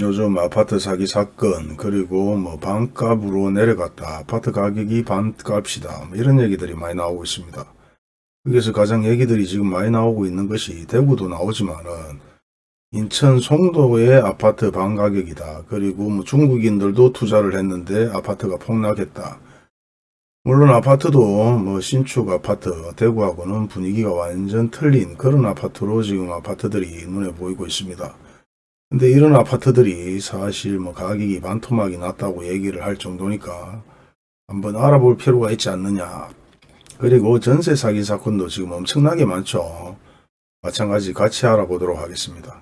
요즘 아파트 사기 사건 그리고 뭐 반값으로 내려갔다 아파트 가격이 반값이다 뭐 이런 얘기들이 많이 나오고 있습니다. 여기서 가장 얘기들이 지금 많이 나오고 있는 것이 대구도 나오지만은 인천 송도의 아파트 반 가격이다. 그리고 뭐 중국인들도 투자를 했는데 아파트가 폭락했다. 물론 아파트도 뭐 신축 아파트 대구하고는 분위기가 완전 틀린 그런 아파트로 지금 아파트들이 눈에 보이고 있습니다. 근데 이런 아파트들이 사실 뭐 가격이 반토막이 났다고 얘기를 할 정도니까 한번 알아볼 필요가 있지 않느냐. 그리고 전세 사기 사건도 지금 엄청나게 많죠. 마찬가지 같이 알아보도록 하겠습니다.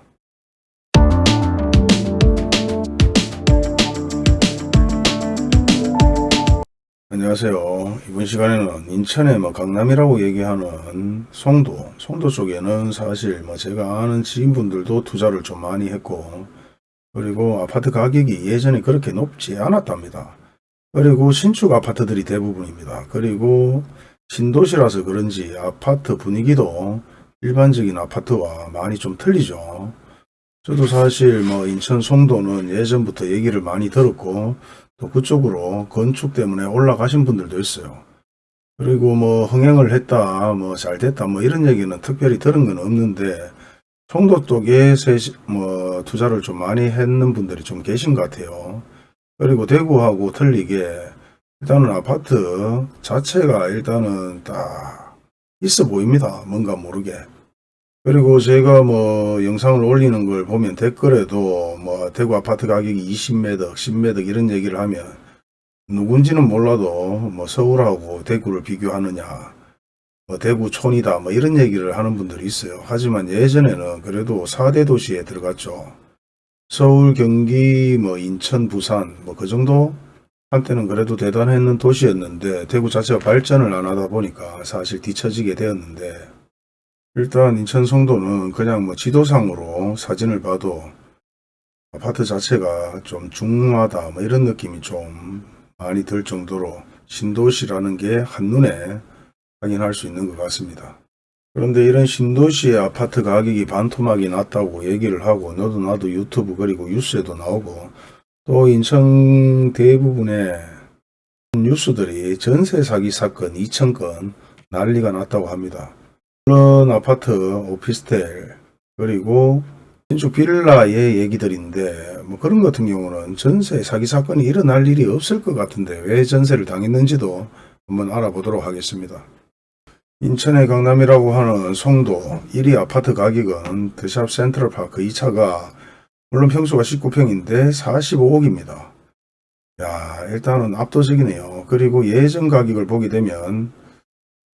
안녕하세요. 이번 시간에는 인천의 뭐 강남이라고 얘기하는 송도, 송도 쪽에는 사실 뭐 제가 아는 지인분들도 투자를 좀 많이 했고, 그리고 아파트 가격이 예전에 그렇게 높지 않았답니다. 그리고 신축 아파트들이 대부분입니다. 그리고 신도시라서 그런지 아파트 분위기도 일반적인 아파트와 많이 좀 틀리죠. 저도 사실 뭐 인천 송도는 예전부터 얘기를 많이 들었고, 또 그쪽으로 건축 때문에 올라가신 분들도 있어요. 그리고 뭐 흥행을 했다, 뭐 잘 됐다, 뭐 이런 얘기는 특별히 들은 건 없는데 송도 쪽에 뭐 투자를 좀 많이 했는 분들이 좀 계신 것 같아요. 그리고 대구하고 틀리게 일단은 아파트 자체가 일단은 딱 있어 보입니다. 뭔가 모르게. 그리고 제가 뭐 영상을 올리는 걸 보면 댓글에도 뭐 대구 아파트 가격이 20매덕, 10매덕 이런 얘기를 하면 누군지는 몰라도 뭐 서울하고 대구를 비교하느냐, 뭐 대구 촌이다, 뭐 이런 얘기를 하는 분들이 있어요. 하지만 예전에는 그래도 4대 도시에 들어갔죠. 서울, 경기, 뭐 인천, 부산, 뭐 그 정도 한때는 그래도 대단했는 도시였는데 대구 자체가 발전을 안 하다 보니까 사실 뒤처지게 되었는데 일단 인천 송도는 그냥 뭐 지도상으로 사진을 봐도 아파트 자체가 좀 중후하다 뭐 이런 느낌이 좀 많이 들 정도로 신도시라는 게 한눈에 확인할 수 있는 것 같습니다. 그런데 이런 신도시의 아파트 가격이 반토막이 났다고 얘기를 하고 너도 나도 유튜브 그리고 뉴스에도 나오고 또 인천 대부분의 뉴스들이 전세 사기 사건 2,000건 난리가 났다고 합니다. 물론 아파트, 오피스텔, 그리고 신축 빌라의 얘기들인데 뭐 그런 것 같은 경우는 전세 사기 사건이 일어날 일이 없을 것 같은데 왜 전세를 당했는지도 한번 알아보도록 하겠습니다. 인천의 강남이라고 하는 송도 1위 아파트 가격은 드샵 센트럴파크 2차가 물론 평수가 19평인데 45억입니다. 야 일단은 압도적이네요. 그리고 예전 가격을 보게 되면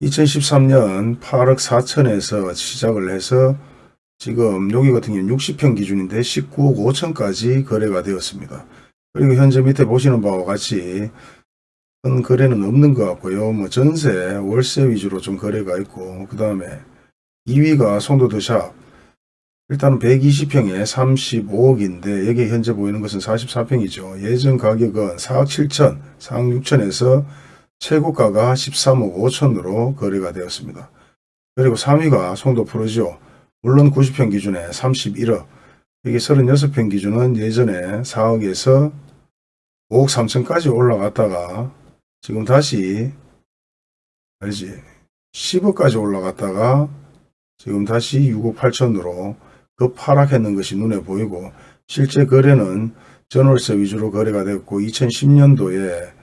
2013년 8억 4천에서 시작을 해서 지금 여기 같은 경우는 60평 기준인데 19억 5천까지 거래가 되었습니다. 그리고 현재 밑에 보시는 바와 같이 큰 거래는 없는 것 같고요. 뭐 전세, 월세 위주로 좀 거래가 있고 그 다음에 2위가 송도드샵 일단은 120평에 35억인데 여기 현재 보이는 것은 44평이죠. 예전 가격은 4억 7천, 4억 6천에서 최고가가 13억 5천으로 거래가 되었습니다. 그리고 3위가 송도 프로지오 물론 90평 기준에 31억 여기 36평 기준은 예전에 4억에서 5억 3천까지 올라갔다가 지금 다시 알지 10억까지 올라갔다가 지금 다시 6억 8천으로 급 하락했는 것이 눈에 보이고 실제 거래는 전월세 위주로 거래가 됐고 2010년도에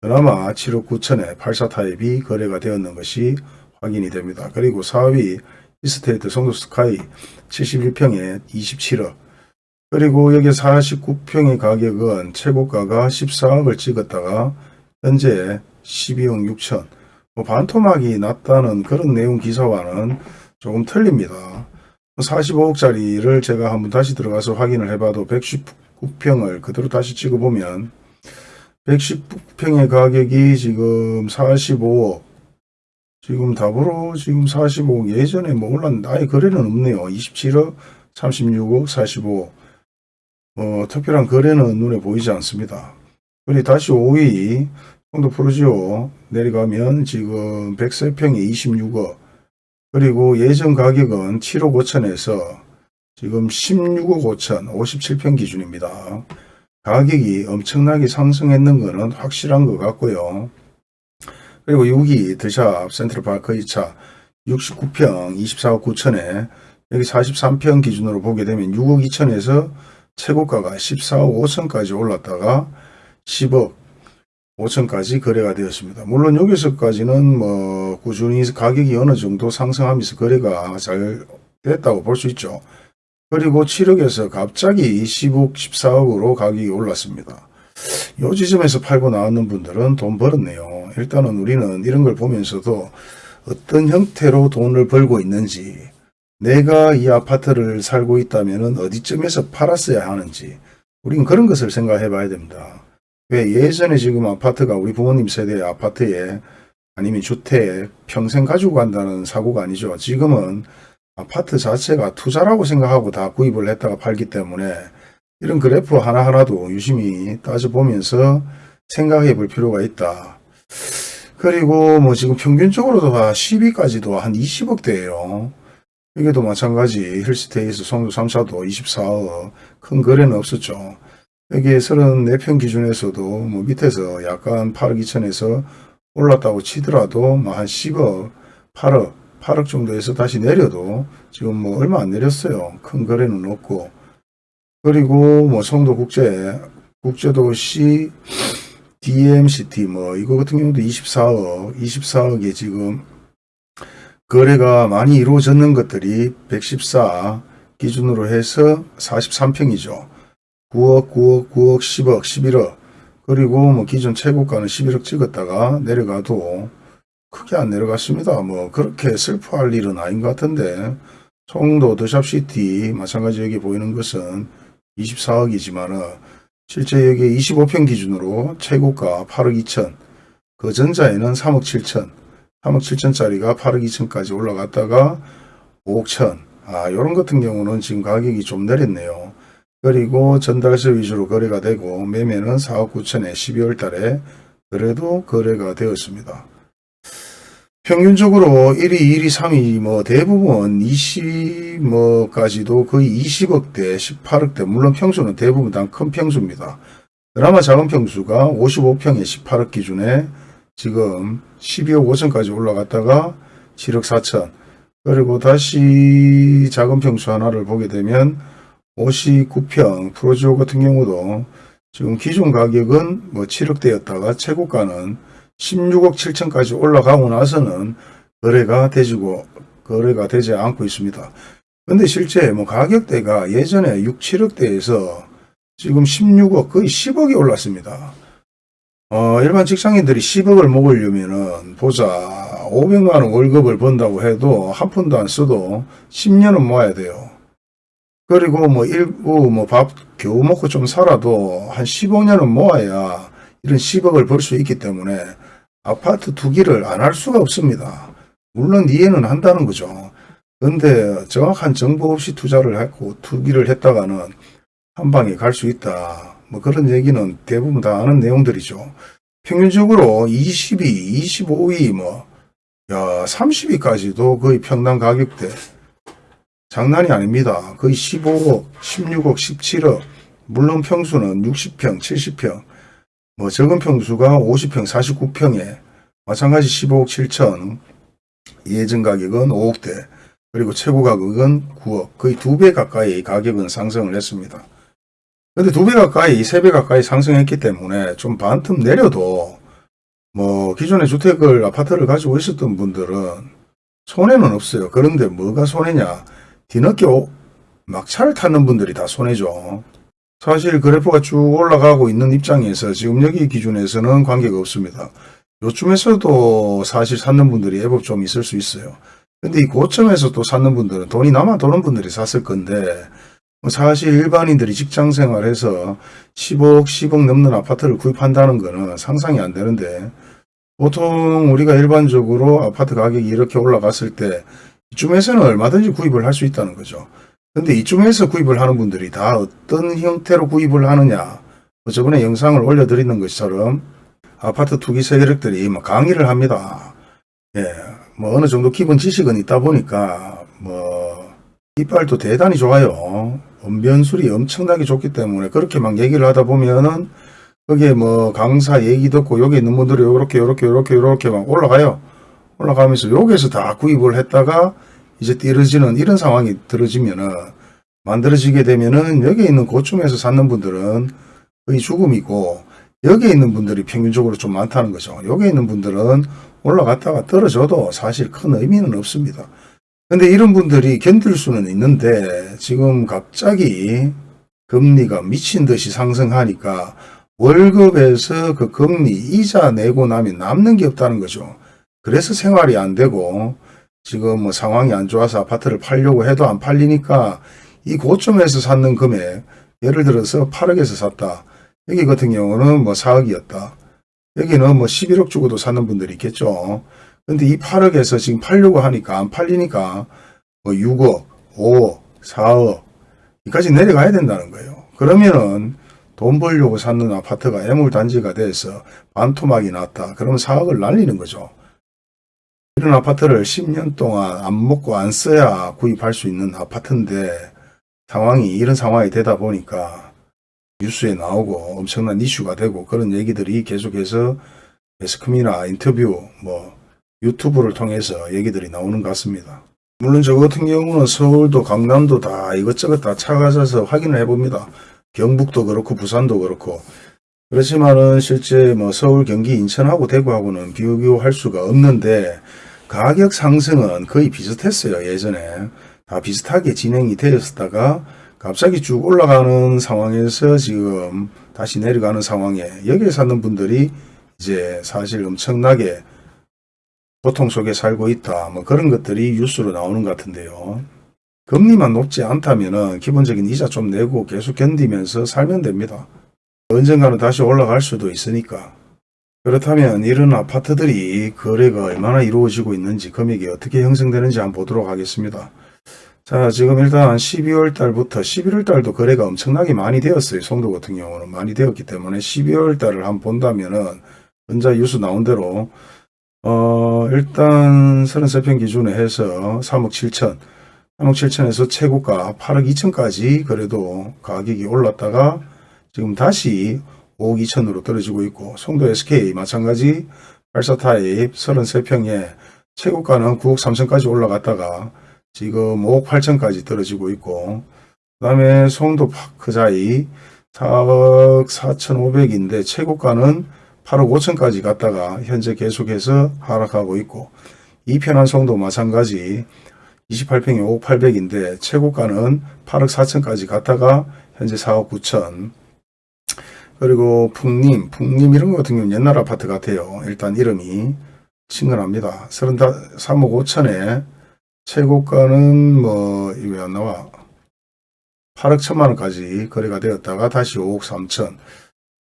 그나마 7억 9천에 84타입이 거래가 되었는 것이 확인이 됩니다. 그리고 4위 이스테이트 송도스카이 71평에 27억 그리고 여기 49평의 가격은 최고가가 14억을 찍었다가 현재 12억 6천 뭐 반토막이 났다는 그런 내용 기사와는 조금 틀립니다. 45억짜리를 제가 한번 다시 들어가서 확인을 해봐도 119평을 그대로 다시 찍어보면 119평의 가격이 지금 45억 지금 답으로 지금 45억 예전에 뭐 올랐는데 아예 거래는 없네요. 27억 36억 45억 어, 특별한 거래는 눈에 보이지 않습니다. 그리고 다시 5위 송도 프로지오 내려가면 지금 103평에 26억 그리고 예전 가격은 7억 5천에서 지금 16억 5천 57평 기준입니다. 가격이 엄청나게 상승했는 것은 확실한 것 같고요. 그리고 6위 드샵 센트럴파크 2차 69평 24억 9천에 여기 43평 기준으로 보게 되면 6억 2천에서 최고가가 14억 5천까지 올랐다가 10억 5천까지 거래가 되었습니다. 물론 여기서까지는 뭐 꾸준히 가격이 어느 정도 상승하면서 거래가 잘 됐다고 볼 수 있죠. 그리고 7억에서 갑자기 10억, 14억으로 가격이 올랐습니다. 이 지점에서 팔고 나왔는 분들은 돈 벌었네요. 일단은 우리는 이런 걸 보면서도 어떤 형태로 돈을 벌고 있는지 내가 이 아파트를 살고 있다면 어디쯤에서 팔았어야 하는지 우린 그런 것을 생각해 봐야 됩니다. 왜 예전에 지금 아파트가 우리 부모님 세대의 아파트에 아니면 주택 평생 가지고 간다는 사고가 아니죠. 지금은 아파트 자체가 투자라고 생각하고 다 구입을 했다가 팔기 때문에 이런 그래프 하나하나도 유심히 따져보면서 생각해 볼 필요가 있다. 그리고 뭐 지금 평균적으로도 10위까지도 한 20억대예요. 이게도 마찬가지 힐스테이스 송도 3차도 24억 큰 거래는 없었죠. 여기 34평 기준에서도 뭐 밑에서 약간 8억 2천에서 올랐다고 치더라도 뭐 한 10억 8억 8억 정도에서 다시 내려도 지금 뭐 얼마 안 내렸어요. 큰 거래는 없고 그리고 뭐 송도 국제 국제도시 DMCT 뭐 이거 같은 경우도 24억 24억에 지금 거래가 많이 이루어졌는 것들이 114 기준으로 해서 43평이죠. 9억, 9억, 9억, 10억, 11억. 그리고 뭐 기존 최고가는 11억 찍었다가 내려가도 크게 안 내려갔습니다. 뭐 그렇게 슬퍼할 일은 아닌 것 같은데 송도 더샵시티 마찬가지 여기 보이는 것은 24억이지만은 실제 여기 25평 기준으로 최고가 8억 2천 그 전자에는 3억 7천 3억 7천짜리가 8억 2천까지 올라갔다가 5억 천 아, 요런 같은 경우는 지금 가격이 좀 내렸네요. 그리고 전달세 위주로 거래가 되고 매매는 4억 9천에 12월 달에 그래도 거래가 되었습니다. 평균적으로 1위, 2위, 3위 뭐 대부분 20 뭐까지도 거의 20억대, 18억대 물론 평수는 대부분 다 큰 평수입니다. 그나마 작은 평수가 55평에 18억 기준에 지금 12억 5천까지 올라갔다가 7억 4천 그리고 다시 작은 평수 하나를 보게 되면 59평 프로지오 같은 경우도 지금 기존 가격은 뭐 7억대였다가 최고가는 16억 7천까지 올라가고 나서는 거래가 되지고 거래가 되지 않고 있습니다. 근데 실제 뭐 가격대가 예전에 6, 7억대에서 지금 16억 거의 10억이 올랐습니다. 어, 일반 직장인들이 10억을 먹으려면은 보자 500만원 월급을 번다고 해도 한 푼도 안 써도 10년은 모아야 돼요. 그리고 뭐 일부 뭐 밥 겨우 먹고 좀 살아도 한 15년은 모아야 이런 10억을 벌 수 있기 때문에 아파트 투기를 안 할 수가 없습니다. 물론 이해는 한다는 거죠. 근데 정확한 정보 없이 투자를 했고 투기를 했다가는 한 방에 갈 수 있다. 뭐 그런 얘기는 대부분 다 아는 내용들이죠. 평균적으로 22, 25위 뭐, 야, 30위까지도 거의 평당 가격대. 장난이 아닙니다. 거의 15억, 16억, 17억. 물론 평수는 60평, 70평. 뭐 적은 평수가 50평, 49평에 마찬가지 15억 7천. 예전 가격은 5억대. 그리고 최고 가격은 9억. 거의 두 배 가까이 가격은 상승을 했습니다. 근데 두 배 가까이, 세 배 가까이 상승했기 때문에 좀 반틈 내려도 뭐 기존에 주택을 아파트를 가지고 있었던 분들은 손해는 없어요. 그런데 뭐가 손해냐? 뒤늦게 오- 막차를 타는 분들이 다 손해죠. 사실 그래프가 쭉 올라가고 있는 입장에서 지금 여기 기준에서는 관계가 없습니다. 요쯤에서도 사실 찾는 분들이 애법 좀 있을 수 있어요. 근데 이 고점에서 또 찾는 분들은 돈이 남아 도는 분들이 샀을 건데 뭐 사실 일반인들이 직장 생활해서 10억, 10억 넘는 아파트를 구입한다는 거는 상상이 안 되는데 보통 우리가 일반적으로 아파트 가격이 이렇게 올라갔을 때 이쯤에서는 얼마든지 구입을 할 수 있다는 거죠. 근데 이쯤에서 구입을 하는 분들이 다 어떤 형태로 구입을 하느냐 뭐 저번에 영상을 올려드리는 것처럼 아파트 투기 세력들이 뭐 강의를 합니다. 예, 뭐 어느 정도 기본 지식은 있다 보니까 뭐 이빨도 대단히 좋아요. 언변술이 엄청나게 좋기 때문에 그렇게 막 얘기를 하다 보면은 거기에 뭐 강사 얘기 듣고 여기 있는 분들이 요렇게 요렇게 요렇게 요렇게 막 올라가요. 올라가면서 여기에서 다 구입을 했다가 이제 띠러지는 이런 상황이 들어지면은 만들어지게 되면은 여기 있는 고점에서 찾는 분들은 거의 죽음이고 여기에 있는 분들이 평균적으로 좀 많다는 거죠. 여기 있는 분들은 올라갔다가 떨어져도 사실 큰 의미는 없습니다. 근데 이런 분들이 견딜 수는 있는데 지금 갑자기 금리가 미친 듯이 상승하니까 월급에서 그 금리 이자 내고 나면 남는 게 없다는 거죠. 그래서 생활이 안 되고 지금 뭐 상황이 안 좋아서 아파트를 팔려고 해도 안 팔리니까 이 고점에서 샀는 금액 예를 들어서 8억에서 샀다. 여기 같은 경우는 뭐 4억이었다. 여기는 뭐 11억 주고도 사는 분들이 있겠죠. 근데 이 8억에서 지금 팔려고 하니까 안 팔리니까 뭐 6억, 5억, 4억 여기까지 내려가야 된다는 거예요. 그러면은 돈 벌려고 샀는 아파트가 애물단지가 돼서 반토막이 났다. 그러면 4억을 날리는 거죠. 이런 아파트를 10년 동안 안 먹고 안 써야 구입할 수 있는 아파트인데 상황이 이런 상황이 되다 보니까 뉴스에 나오고 엄청난 이슈가 되고 그런 얘기들이 계속해서 매스컴이나 인터뷰 뭐 유튜브를 통해서 얘기들이 나오는 것 같습니다. 물론 저 같은 경우는 서울도 강남도 다 이것저것 다 찾아가서 확인을 해봅니다. 경북도 그렇고 부산도 그렇고 그렇지만은 실제 뭐 서울 경기 인천하고 대구하고는 비교할 수가 없는데 가격 상승은 거의 비슷했어요 예전에 다 비슷하게 진행이 되었다가 갑자기 쭉 올라가는 상황에서 지금 다시 내려가는 상황에 여기에 사는 분들이 이제 사실 엄청나게 고통 속에 살고 있다. 뭐 그런 것들이 뉴스로 나오는 것 같은데요. 금리만 높지 않다면은 기본적인 이자 좀 내고 계속 견디면서 살면 됩니다. 언젠가는 다시 올라갈 수도 있으니까. 그렇다면 이런 아파트들이 거래가 얼마나 이루어지고 있는지 금액이 어떻게 형성되는지 한번 보도록 하겠습니다. 자 지금 일단 12월 달부터 11월 달도 거래가 엄청나게 많이 되었어요. 송도 같은 경우는 많이 되었기 때문에 12월 달을 한번 본다면은 현재 뉴스 나온 대로 어, 일단 33평 기준에 해서 3억 7천, 3억 7천에서 최고가 8억 2천까지 그래도 가격이 올랐다가 지금 다시 5억 2천으로 떨어지고 있고 송도 SK 마찬가지 84 타입 33평에 최고가는 9억 3천까지 올라갔다가 지금 5억 8천까지 떨어지고 있고 그 다음에 송도 파크자이 4억 4천5백인데 최고가는 8억 5천까지 갔다가 현재 계속해서 하락하고 있고 이편한 송도 마찬가지 28평에 5억 8백인데 최고가는 8억 4천까지 갔다가 현재 4억 9천 그리고 풍림, 풍림 이런 거 같은 경우는 옛날 아파트 같아요. 일단 이름이 친근합니다. 3억 5천에 최고가는 뭐 이거 안 나와 8억 천만 원까지 거래가 되었다가 다시 5억 3천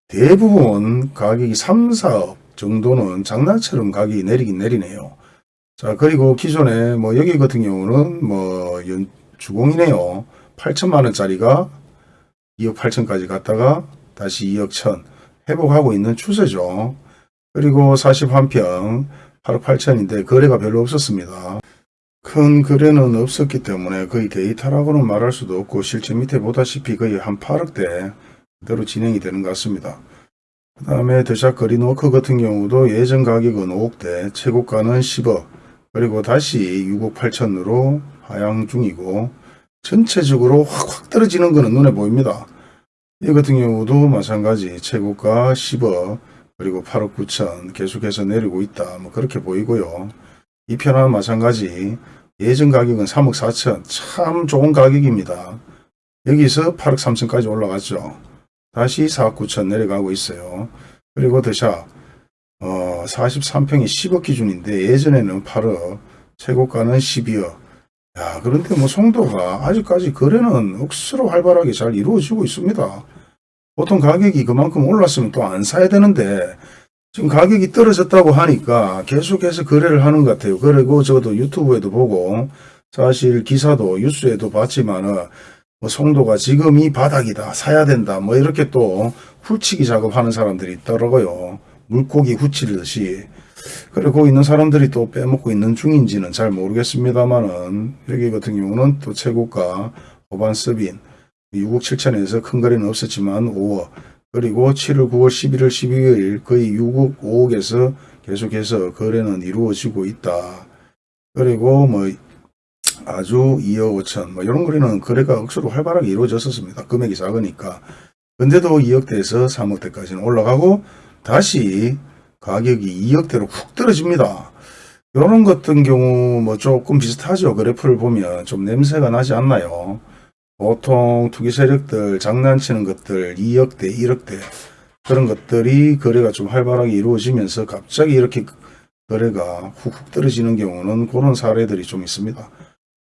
대부분 가격이 3, 4억 정도는 장난처럼 가격이 내리긴 내리네요. 자 그리고 기존에 뭐 여기 같은 경우는 뭐 연, 주공이네요. 8천만 원짜리가 2억 8천까지 갔다가 다시 2억 천 회복하고 있는 추세죠. 그리고 41평 8억 8천인데 거래가 별로 없었습니다. 큰 거래는 없었기 때문에 거의 데이터라고는 말할 수도 없고 실제 밑에 보다시피 거의 한 8억대 그대로 진행이 되는 것 같습니다. 그 다음에 더샵 거리노크 같은 경우도 예전 가격은 5억대 최고가는 10억 그리고 다시 6억 8천으로 하향 중이고 전체적으로 확확 떨어지는 것은 눈에 보입니다. 이 같은 경우도 마찬가지 최고가 10억 그리고 8억 9천 계속해서 내리고 있다 뭐 그렇게 보이고요. 이 편은 마찬가지 예전 가격은 3억 4천 참 좋은 가격입니다. 여기서 8억 3천까지 올라갔죠. 다시 4억 9천 내려가고 있어요. 그리고 더샵 어, 43평이 10억 기준인데 예전에는 8억 최고가는 12억 야 그런데 뭐 송도가 아직까지 거래는 억수로 활발하게 잘 이루어지고 있습니다. 보통 가격이 그만큼 올랐으면 또 안 사야 되는데 지금 가격이 떨어졌다고 하니까 계속해서 거래를 하는 것 같아요. 그리고 저도 유튜브에도 보고 사실 기사도 뉴스에도 봤지만은 뭐 송도가 지금 이 바닥이다 사야 된다 뭐 이렇게 또 훌치기 작업하는 사람들이 있더라고요. 물고기 후치듯이 그리고 있는 사람들이 또 빼먹고 있는 중인지는 잘 모르겠습니다만은 여기 같은 경우는 또 최고가 호반 서빈 6억 7천에서 큰 거래는 없었지만 5억 그리고 7월 9월 11월 12일 거의 6억 5억에서 계속해서 거래는 이루어지고 있다. 그리고 뭐 아주 2억 5천 뭐 이런 거래는 거래가 억수로 활발하게 이루어졌었습니다. 금액이 작으니까. 근데도 2억대에서 3억대까지는 올라가고 다시 가격이 2억대로 훅 떨어집니다. 이런 것 같은 경우 뭐 조금 비슷하죠. 그래프를 보면 좀 냄새가 나지 않나요? 보통 투기 세력들 장난치는 것들 2억대 1억대 그런 것들이 거래가 좀 활발하게 이루어지면서 갑자기 이렇게 거래가 훅훅 떨어지는 경우는 그런 사례들이 좀 있습니다.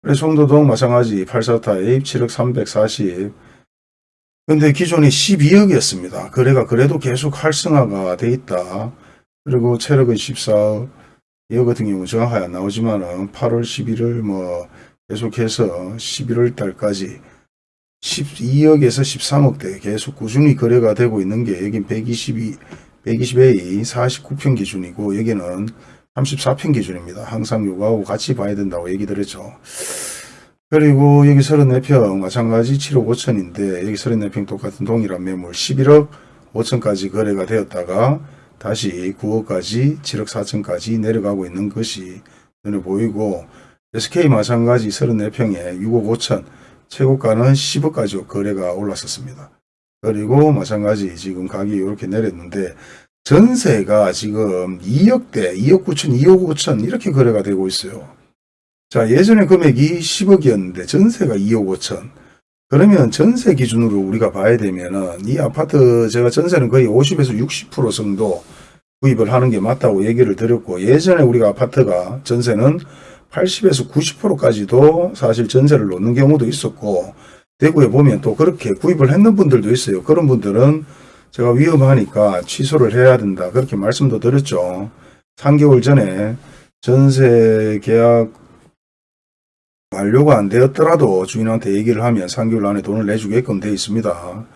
그래서 송도동 마찬가지 84타입 7억 340 근데 기존이 12억이었습니다. 거래가 그래도 계속 활성화가 돼 있다. 그리고 체력은 14억 이거 같은 경우 정확하게 안 나오지만은 8월 11일 뭐 계속해서 11월 달까지 12억에서 13억대 계속 꾸준히 거래가 되고 있는 게 여긴 122, 120A 49편 기준이고 여기는 34편 기준입니다. 항상 요거하고 같이 봐야 된다고 얘기 드렸죠. 그리고 여기 34평 마찬가지 7억 5천인데 여기 34평 똑같은 동일한 매물 11억 5천까지 거래가 되었다가 다시 9억까지 7억 4천까지 내려가고 있는 것이 눈에 보이고 SK 마찬가지 34평에 6억 5천 최고가는 10억까지 거래가 올랐었습니다. 그리고 마찬가지 지금 가격이 이렇게 내렸는데 전세가 지금 2억대, 2억 9천, 2억 5천 이렇게 거래가 되고 있어요. 자 예전에 금액이 10억이었는데 전세가 2억 5천 그러면 전세 기준으로 우리가 봐야 되면 은 이 아파트 제가 전세는 거의 50에서 60% 정도 구입을 하는 게 맞다고 얘기를 드렸고 예전에 우리가 아파트가 전세는 80에서 90%까지도 사실 전세를 놓는 경우도 있었고 대구에 보면 또 그렇게 구입을 했는 분들도 있어요. 그런 분들은 제가 위험하니까 취소를 해야 된다. 그렇게 말씀도 드렸죠. 3개월 전에 전세 계약 완료가 안 되었더라도 주인한테 얘기를 하면 3개월 안에 돈을 내주게끔 되어 있습니다.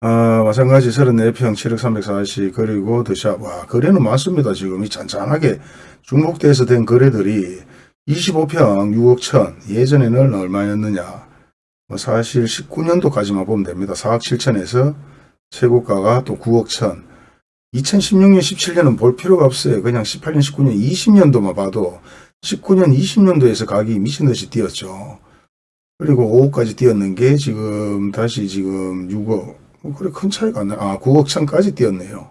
아, 마찬가지 34평 7억 340 그리고 더샵 와 거래는 많습니다. 지금 이 잔잔하게 중복돼서 된 거래들이 25평 6억 천 예전에는 얼마였느냐 뭐 사실 19년도까지만 보면 됩니다. 4억 7천에서 최고가가 또 9억 천 2016년 17년은 볼 필요가 없어요. 그냥 18년 19년 20년도만 봐도 19년 20년도에서 가격이 미친듯이 뛰었죠. 그리고 5억까지 뛰었는 게 지금 다시 지금 6억 뭐 그래 큰 차이가 안 나. 아 9억 천까지 뛰었네요.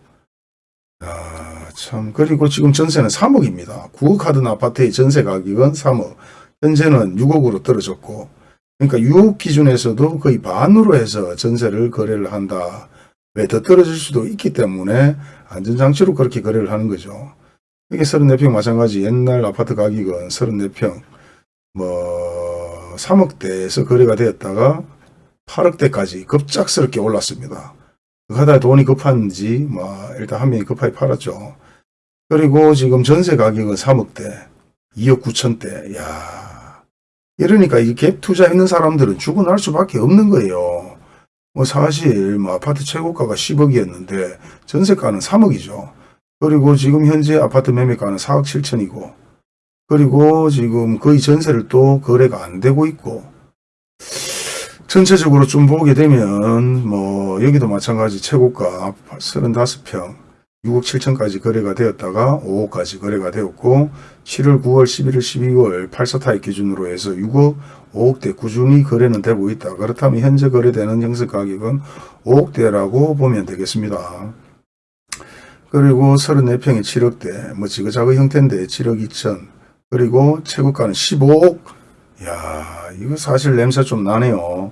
아, 참 그리고 지금 전세는 3억입니다. 9억 하던 아파트의 전세 가격은 3억 현재는 6억으로 떨어졌고 그러니까 6억 기준에서도 거의 반으로 해서 전세를 거래를 한다. 왜 더 떨어질 수도 있기 때문에 안전장치로 그렇게 거래를 하는 거죠. 이게 34평 마찬가지 옛날 아파트 가격은 34평 뭐 3억대에서 거래가 되었다가 8억대까지 급작스럽게 올랐습니다. 하다 돈이 급한지 뭐 일단 한 명이 급하게 팔았죠. 그리고 지금 전세 가격은 3억대, 2억 9천대. 야 이러니까 이 갭 투자했는 사람들은 죽어날 수밖에 없는 거예요. 뭐 사실 뭐 아파트 최고가가 10억이었는데 전세가는 3억이죠. 그리고 지금 현재 아파트 매매가는 4억 7천이고 그리고 지금 거의 전세를 또 거래가 안 되고 있고 전체적으로 좀 보게 되면 뭐 여기도 마찬가지 최고가 35평 6억 7천까지 거래가 되었다가 5억까지 거래가 되었고 7월 9월 11월 12월 84타입 기준으로 해서 6억 5억대 꾸준히 거래는 되고 있다. 그렇다면 현재 거래되는 형식 가격은 5억대라고 보면 되겠습니다. 그리고 34평에 7억대 뭐 지그자그 형태인데 7억 2천 그리고 최고가는 15억 야 이거 사실 냄새 좀 나네요.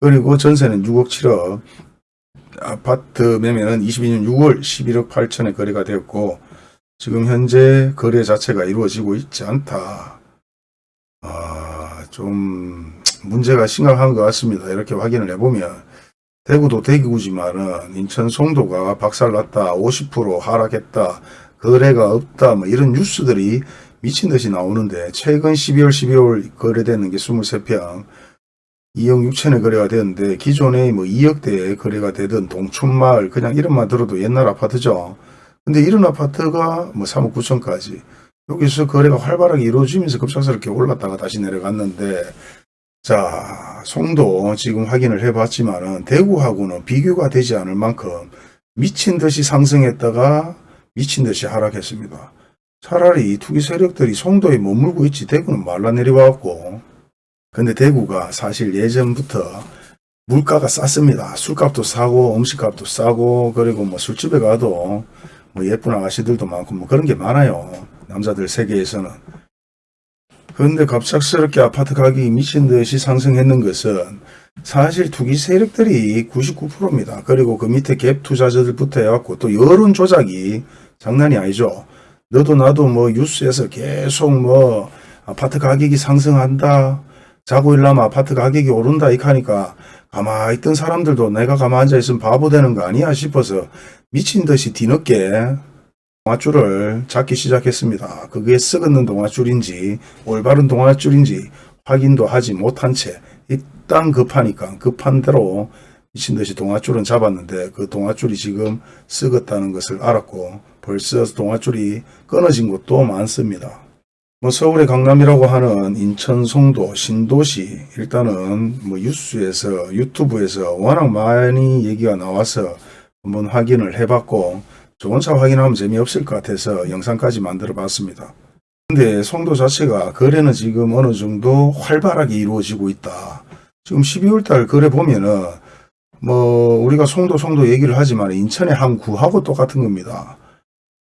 그리고 전세는 6억 7억 아파트 매매는 22년 6월 11억 8천에 거래가 되었고 지금 현재 거래 자체가 이루어지고 있지 않다. 아, 좀 문제가 심각한 것 같습니다. 이렇게 확인을 해보면 대구도 대구지만은 인천 송도가 박살났다 50% 하락했다 거래가 없다 뭐 이런 뉴스들이 미친 듯이 나오는데 최근 12월 12월 거래되는 게 23평 2억 6천에 거래가 되는데 기존에 뭐 2억대에 거래가 되던 동춘마을 그냥 이름만 들어도 옛날 아파트죠. 근데 이런 아파트가 뭐 3억 9천까지 여기서 거래가 활발하게 이루어지면서 급작스럽게 올랐다가 다시 내려갔는데 자 송도 지금 확인을 해봤지만 은 대구하고는 비교가 되지 않을 만큼 미친 듯이 상승했다가 미친 듯이 하락했습니다. 차라리 투기 세력들이 송도에 머물고 있지 대구는 말라 내려와갖고 근데 대구가 사실 예전부터 물가가 쌌습니다. 술값도 싸고 음식값도 싸고 그리고 뭐 술집에 가도 뭐 예쁜 아가씨들도 많고 뭐 그런 게 많아요. 남자들 세계에서는. 그런데 갑작스럽게 아파트 가격이 미친 듯이 상승했는 것은 사실 투기 세력들이 99%입니다. 그리고 그 밑에 갭 투자자들부터 해갖고 또 여론 조작이 장난이 아니죠. 너도 나도 뭐 뉴스에서 계속 뭐 아파트 가격이 상승한다. 자고 일어나면 아파트 가격이 오른다 이렇게 하니까 가만히 있던 사람들도 내가 가만히 앉아있으면 바보 되는 거 아니야 싶어서 미친 듯이 뒤늦게 동아줄을 잡기 시작했습니다. 그게 썩었는 동아줄인지 올바른 동아줄인지 확인도 하지 못한 채 일단 급하니까 급한 대로 미친 듯이 동아줄은 잡았는데 그 동아줄이 지금 썩었다는 것을 알았고 벌써 동아줄이 끊어진 곳도 많습니다. 뭐 서울의 강남이라고 하는 인천 송도 신도시 일단은 뭐 뉴스에서 유튜브에서 워낙 많이 얘기가 나와서 한번 확인을 해봤고 좋은 차 확인하면 재미없을 것 같아서 영상까지 만들어 봤습니다. 근데 송도 자체가 거래는 지금 어느 정도 활발하게 이루어지고 있다. 지금 12월 달 거래 보면은 뭐 우리가 송도 송도 얘기를 하지만 인천의 한 구하고 똑같은 겁니다.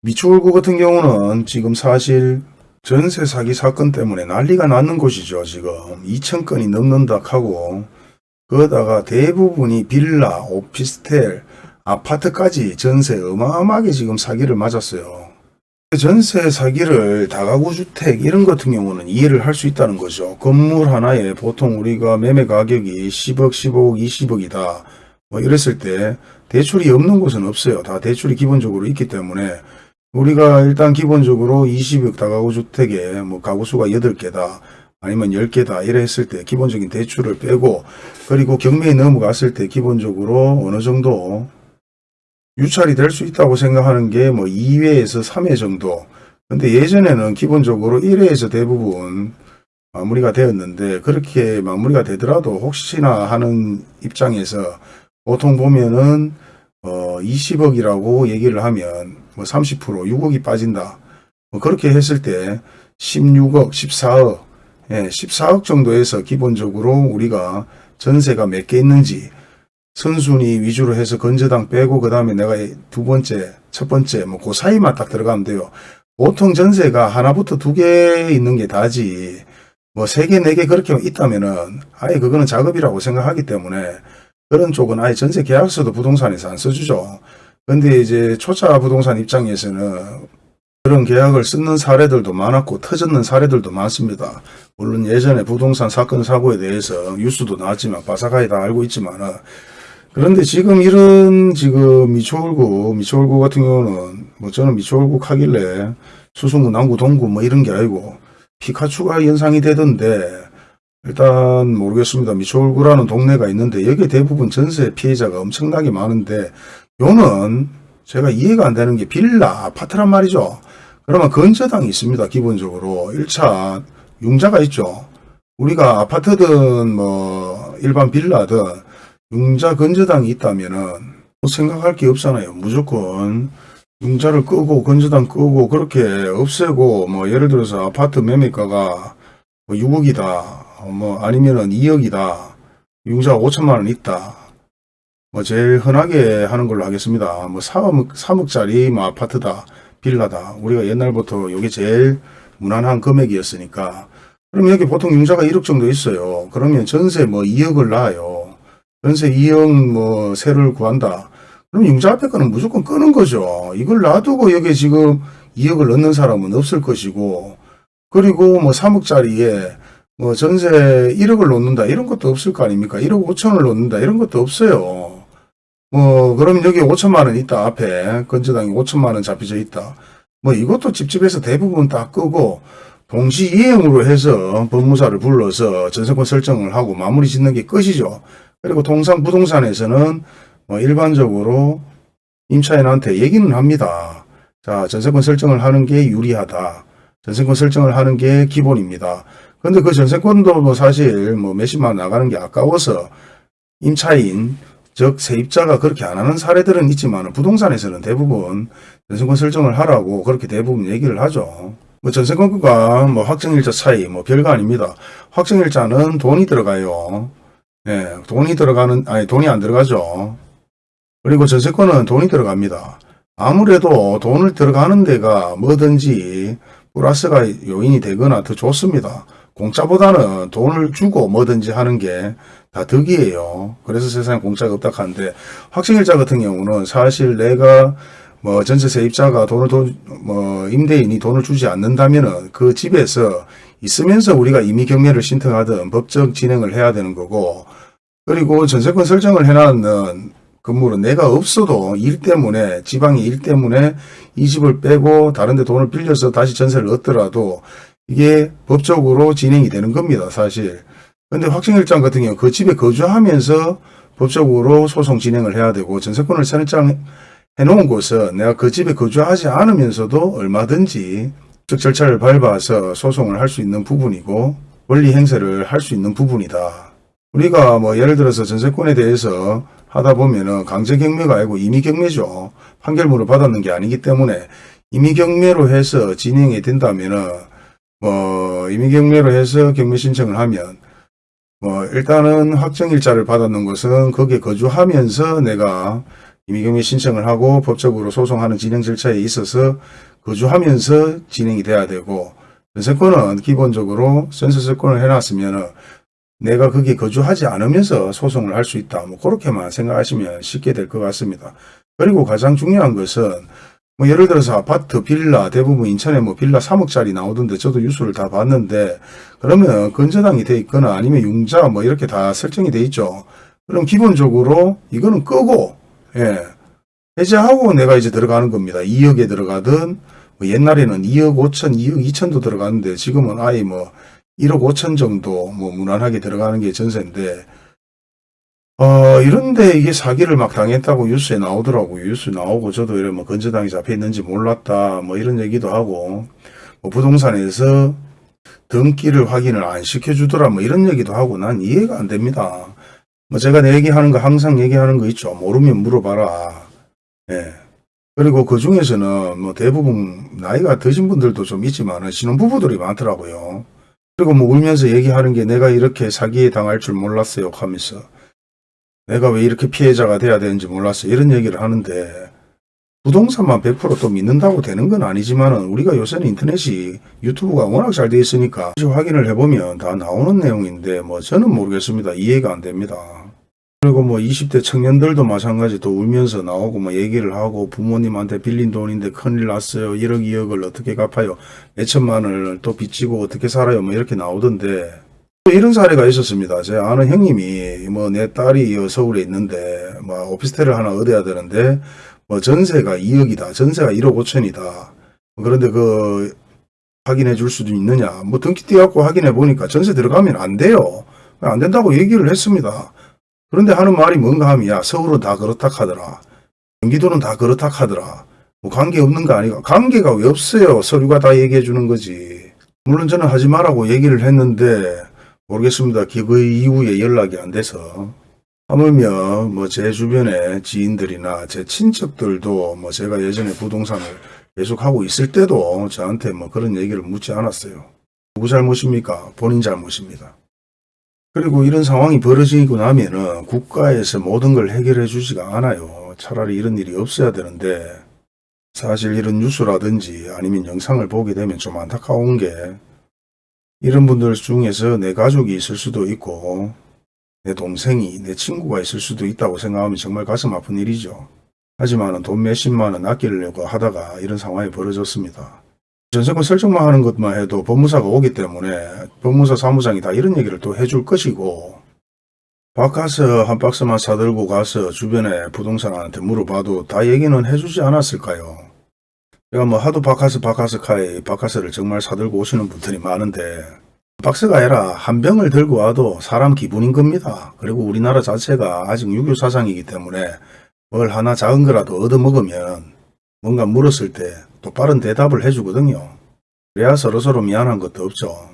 미추홀구 같은 경우는 지금 사실 전세 사기 사건 때문에 난리가 났는 곳이죠. 지금 2천 건이 넘는다 하고 그러다가 대부분이 빌라, 오피스텔, 아파트까지 전세 어마어마하게 지금 사기를 맞았어요. 전세 사기를 다가구 주택 이런 같은 경우는 이해를 할 수 있다는 거죠. 건물 하나에 보통 우리가 매매 가격이 10억, 15억, 20억이다. 뭐 이랬을 때 대출이 없는 곳은 없어요. 다 대출이 기본적으로 있기 때문에 우리가 일단 기본적으로 20억 다가구 주택에 뭐 가구 수가 8개다. 아니면 10개다 이래 했을 때 기본적인 대출을 빼고 그리고 경매에 넘어갔을 때 기본적으로 어느 정도 유찰이 될 수 있다고 생각하는 게 뭐 2회에서 3회 정도. 근데 예전에는 기본적으로 1회에서 대부분 마무리가 되었는데 그렇게 마무리가 되더라도 혹시나 하는 입장에서 보통 보면은 어 20억이라고 얘기를 하면 뭐 30% 6억이 빠진다. 뭐 그렇게 했을 때 16억, 14억, 예, 14억 정도에서 기본적으로 우리가 전세가 몇 개 있는지 선순위 위주로 해서 건저당 빼고 그 다음에 내가 두 번째, 첫 번째 뭐 그 사이만 딱 들어가면 돼요. 보통 전세가 하나부터 두 개 있는 게 다지 뭐 세 개, 네 개 그렇게 있다면 은 아예 그거는 작업이라고 생각하기 때문에 그런 쪽은 아예 전세 계약서도 부동산에서 안 써주죠. 근데 이제 초짜 부동산 입장에서는 그런 계약을 쓰는 사례들도 많았고 터졌는 사례들도 많습니다. 물론 예전에 부동산 사건 사고에 대해서 뉴스도 나왔지만 바삭하게 다 알고 있지만 그런데 지금 이런 지금 미추홀구 미추홀구 같은 경우는 뭐 저는 미추홀구 하길래 수성구 남구 동구 뭐 이런 게 아니고 피카츄가 연상이 되던데 일단 모르겠습니다. 미추홀구라는 동네가 있는데 여기 대부분 전세 피해자가 엄청나게 많은데 요는 제가 이해가 안 되는 게 빌라 아파트란 말이죠. 그러면 건저당이 있습니다. 기본적으로 1차 융자가 있죠. 우리가 아파트든 뭐 일반 빌라든 융자 건저당이 있다면 은 뭐 생각할 게 없잖아요. 무조건 융자를 끄고 건저당 끄고 그렇게 없애고 뭐 예를 들어서 아파트 매매가가 뭐 6억이다. 뭐 아니면은 2억이다. 융자가 5천만 원 있다. 뭐 제일 흔하게 하는 걸로 하겠습니다. 뭐 3억, 3억짜리 뭐 아파트다. 빌라다. 우리가 옛날부터 이게 제일 무난한 금액이었으니까. 그럼 여기 보통 융자가 1억 정도 있어요. 그러면 전세 뭐 2억을 놔요. 전세 2억 뭐 세를 구한다. 그럼 융자 앞에 거는 무조건 끄는 거죠. 이걸 놔두고 여기 지금 2억을 넣는 사람은 없을 것이고 그리고 뭐 3억짜리에 뭐 전세 1억을 놓는다 이런 것도 없을 거 아닙니까? 1억 5천을 놓는다 이런 것도 없어요. 뭐 그럼 여기 5천만 원 있다 앞에 건저당이 5천만 원 잡혀져 있다. 뭐 이것도 집집에서 대부분 다 끄고 동시 이행으로 해서 법무사를 불러서 전세권 설정을 하고 마무리 짓는 게 끝이죠. 그리고 통상 부동산에서는 뭐 일반적으로 임차인한테 얘기는 합니다. 자, 전세권 설정을 하는 게 유리하다. 전세권 설정을 하는 게 기본입니다. 근데 그 전세권도 뭐 사실 뭐 몇십만 원 나가는 게 아까워서 임차인, 즉 세입자가 그렇게 안 하는 사례들은 있지만 부동산에서는 대부분 전세권 설정을 하라고 그렇게 대부분 얘기를 하죠. 뭐 전세권과 뭐 확정일자 차이 뭐 별거 아닙니다. 확정일자는 돈이 들어가요. 예, 돈이 들어가는, 아니, 돈이 안 들어가죠. 그리고 전세권은 돈이 들어갑니다. 아무래도 돈을 들어가는 데가 뭐든지 플러스가 요인이 되거나 더 좋습니다. 공짜보다는 돈을 주고 뭐든지 하는 게 다 덕이에요. 그래서 세상에 공짜가 없다 하는데 확정일자 같은 경우는 사실 내가 뭐 전세 세입자가 돈을 돈, 뭐 임대인이 돈을 주지 않는다면은 그 집에서 있으면서 우리가 임의 경매를 신청하든 법적 진행을 해야 되는 거고 그리고 전세권 설정을 해놨는 건물은 내가 없어도 일 때문에 지방의 일 때문에 이 집을 빼고 다른 데 돈을 빌려서 다시 전세를 얻더라도 이게 법적으로 진행이 되는 겁니다 사실 근데 확정일장 같은 경우 그 집에 거주하면서 법적으로 소송 진행을 해야 되고 전세권을 설정 해놓은 곳은 내가 그 집에 거주하지 않으면서도 얼마든지 즉 절차를 밟아서 소송을 할 수 있는 부분이고 권리 행사를 할 수 있는 부분이다. 우리가 뭐 예를 들어서 전세권에 대해서 하다 보면은 강제 경매가 아니고 임의 경매죠. 판결문을 받았는 게 아니기 때문에 임의 경매로 해서 진행이 된다면은 뭐 임의 경매로 해서 경매 신청을 하면 뭐 일단은 확정일자를 받았는 것은 거기에 거주하면서 내가 임의경매 신청을 하고 법적으로 소송하는 진행 절차에 있어서 거주하면서 진행이 돼야 되고 전세권은 기본적으로 전세세권을 해놨으면 내가 거기 거주하지 않으면서 소송을 할 수 있다. 뭐 그렇게만 생각하시면 쉽게 될 것 같습니다. 그리고 가장 중요한 것은 뭐 예를 들어서 아파트, 빌라 대부분 인천에 뭐 빌라 3억짜리 나오던데 저도 뉴스를 다 봤는데 그러면 건저당이 돼 있거나 아니면 융자 뭐 이렇게 다 설정이 돼 있죠. 그럼 기본적으로 이거는 끄고 예. 해제하고 내가 이제 들어가는 겁니다. 2억에 들어가든 뭐 옛날에는 2억 5천, 2억 2천도 들어갔는데 지금은 아예 뭐 1억 5천 정도 뭐 무난하게 들어가는 게 전세인데 어 이런데 이게 사기를 막 당했다고 뉴스에 나오더라고요. 뉴스 나오고 저도 이래 뭐 건저당이 잡혀 있는지 몰랐다 뭐 이런 얘기도 하고 뭐 부동산에서 등기를 확인을 안 시켜주더라 뭐 이런 얘기도 하고 난 이해가 안 됩니다. 뭐 제가 내 얘기하는 거 항상 얘기하는 거 있죠. 모르면 물어봐라. 예. 그리고 그 중에서는 뭐 대부분 나이가 드신 분들도 좀 있지만 신혼부부들이 많더라고요. 그리고 뭐 울면서 얘기하는 게 내가 이렇게 사기에 당할 줄 몰랐어요 하면서 내가 왜 이렇게 피해자가 돼야 되는지 몰랐어요. 이런 얘기를 하는데 부동산만 100%또 믿는다고 되는 건 아니지만 우리가 요새는 인터넷이 유튜브가 워낙 잘 돼 있으니까 확인을 해보면 다 나오는 내용인데 뭐 저는 모르겠습니다. 이해가 안 됩니다. 그리고 뭐 20대 청년들도 마찬가지 또 울면서 나오고 뭐 얘기를 하고 부모님한테 빌린 돈인데 큰일 났어요. 1억 2억을 어떻게 갚아요. 몇천만 원을 또 빚지고 어떻게 살아요. 뭐 이렇게 나오던데 또 이런 사례가 있었습니다. 제 아는 형님이 뭐 내 딸이 서울에 있는데 뭐 오피스텔을 하나 얻어야 되는데 뭐 전세가 2억이다. 전세가 1억 5천이다. 그런데 그 확인해 줄 수도 있느냐. 뭐 등기 띄갖고 확인해 보니까 전세 들어가면 안 돼요. 안 된다고 얘기를 했습니다. 그런데 하는 말이 뭔가 하면 야 서울은 다 그렇다 하더라. 경기도는 다 그렇다 하더라. 뭐 관계 없는 거 아니가. 관계가 왜 없어요. 서류가 다 얘기해 주는 거지. 물론 저는 하지 말라고 얘기를 했는데 모르겠습니다. 그 이후에 연락이 안 돼서. 하물며 뭐 제 주변에 지인들이나 제 친척들도 뭐 제가 예전에 부동산을 계속 하고 있을 때도 저한테 뭐 그런 얘기를 묻지 않았어요. 누구 잘못입니까? 본인 잘못입니다. 그리고 이런 상황이 벌어지고 나면은 국가에서 모든 걸 해결해 주지가 않아요. 차라리 이런 일이 없어야 되는데 사실 이런 뉴스라든지 아니면 영상을 보게 되면 좀 안타까운 게 이런 분들 중에서 내 가족이 있을 수도 있고 내 동생이 내 친구가 있을 수도 있다고 생각하면 정말 가슴 아픈 일이죠. 하지만 돈 몇십만 원 아끼려고 하다가 이런 상황이 벌어졌습니다. 전세권 설정만 하는 것만 해도 법무사가 오기 때문에 법무사 사무장이 다 이런 얘기를 또 해줄 것이고 바카스 한 박스만 사들고 가서 주변에 부동산한테 물어봐도 다 얘기는 해주지 않았을까요? 제가 뭐 하도 바카스 바카스 카이 바카스를 정말 사들고 오시는 분들이 많은데 박스가 아니라 한 병을 들고 와도 사람 기분인 겁니다. 그리고 우리나라 자체가 아직 유교 사상이기 때문에 뭘 하나 작은 거라도 얻어먹으면 뭔가 물었을 때 또 빠른 대답을 해주거든요. 그래야 서로서로 미안한 것도 없죠.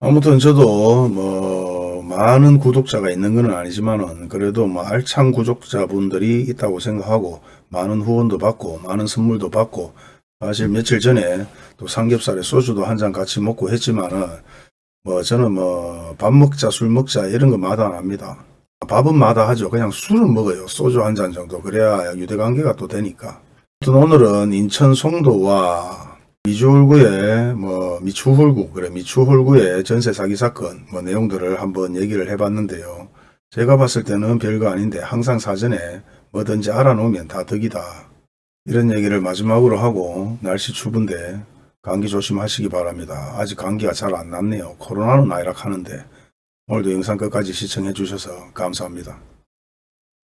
아무튼 저도 뭐 많은 구독자가 있는 건 아니지만 은 그래도 뭐 알찬 구독자분들이 있다고 생각하고 많은 후원도 받고 많은 선물도 받고 사실 며칠 전에 또 삼겹살에 소주도 한 잔 같이 먹고 했지만 은 뭐 저는 뭐 밥 먹자 술 먹자 이런 거 마다 안 합니다. 밥은 마다 하죠. 그냥 술은 먹어요. 소주 한 잔 정도. 그래야 유대관계가 또 되니까. 아무튼 오늘은 인천 송도와 미주홀구의 뭐 미추홀구 그래 미추홀구의 전세 사기 사건 뭐 내용들을 한번 얘기를 해봤는데요. 제가 봤을 때는 별거 아닌데 항상 사전에 뭐든지 알아놓으면 다 덕이다. 이런 얘기를 마지막으로 하고 날씨 추운데 감기 조심하시기 바랍니다. 아직 감기가 잘 안 났네요. 코로나는 나이락 하는데 오늘도 영상 끝까지 시청해 주셔서 감사합니다.